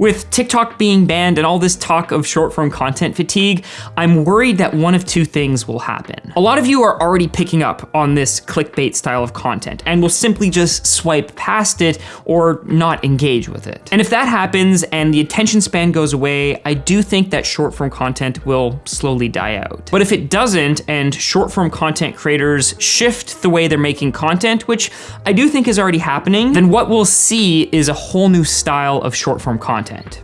With TikTok being banned and all this talk of short form content fatigue, I'm worried that one of two things will happen. A lot of you are already picking up on this clickbait style of content and will simply just swipe past it or not engage with it. And if that happens and the attention span goes away, I do think that short form content will slowly die out. But if it doesn't and short form content creators shift the way they're making content, which I do think is already happening, then what we'll see is a whole new style of short form content content.